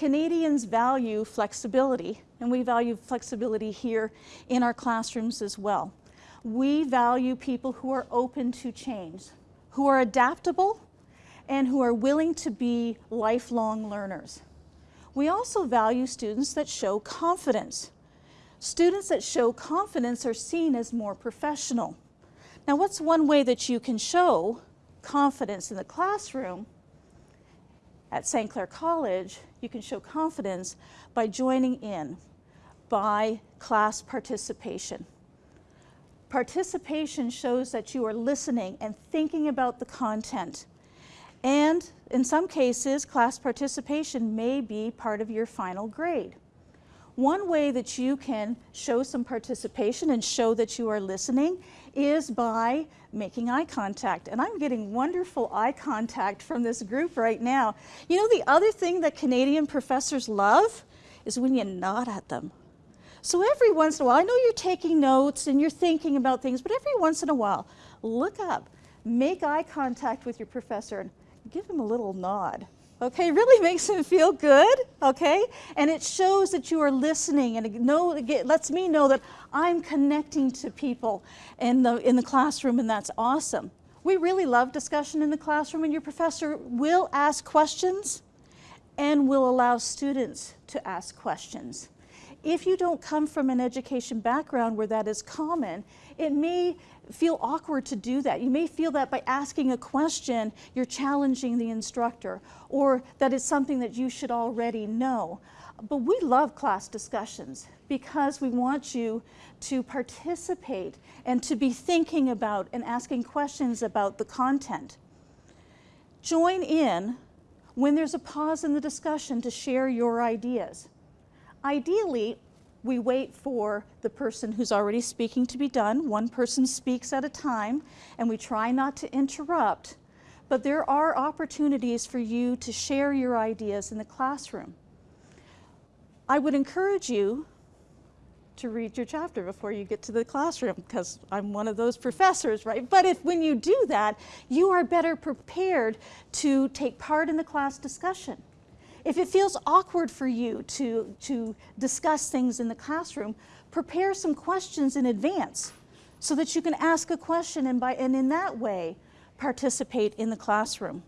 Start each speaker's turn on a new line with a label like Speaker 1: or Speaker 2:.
Speaker 1: Canadians value flexibility, and we value flexibility here in our classrooms as well. We value people who are open to change, who are adaptable, and who are willing to be lifelong learners. We also value students that show confidence. Students that show confidence are seen as more professional. Now what's one way that you can show confidence in the classroom? At St. Clair College, you can show confidence by joining in, by class participation. Participation shows that you are listening and thinking about the content and in some cases, class participation may be part of your final grade. One way that you can show some participation and show that you are listening is by making eye contact. And I'm getting wonderful eye contact from this group right now. You know, the other thing that Canadian professors love is when you nod at them. So every once in a while, I know you're taking notes and you're thinking about things, but every once in a while, look up, make eye contact with your professor and give him a little nod. Okay, really makes him feel good, okay? And it shows that you are listening and it, know, it lets me know that I'm connecting to people in the, in the classroom and that's awesome. We really love discussion in the classroom and your professor will ask questions and will allow students to ask questions. If you don't come from an education background where that is common, it may feel awkward to do that. You may feel that by asking a question, you're challenging the instructor, or that it's something that you should already know. But we love class discussions because we want you to participate and to be thinking about and asking questions about the content. Join in when there's a pause in the discussion to share your ideas. Ideally, we wait for the person who's already speaking to be done. One person speaks at a time, and we try not to interrupt. But there are opportunities for you to share your ideas in the classroom. I would encourage you to read your chapter before you get to the classroom because I'm one of those professors, right? But if when you do that, you are better prepared to take part in the class discussion. If it feels awkward for you to, to discuss things in the classroom, prepare some questions in advance so that you can ask a question and, by, and in that way participate in the classroom.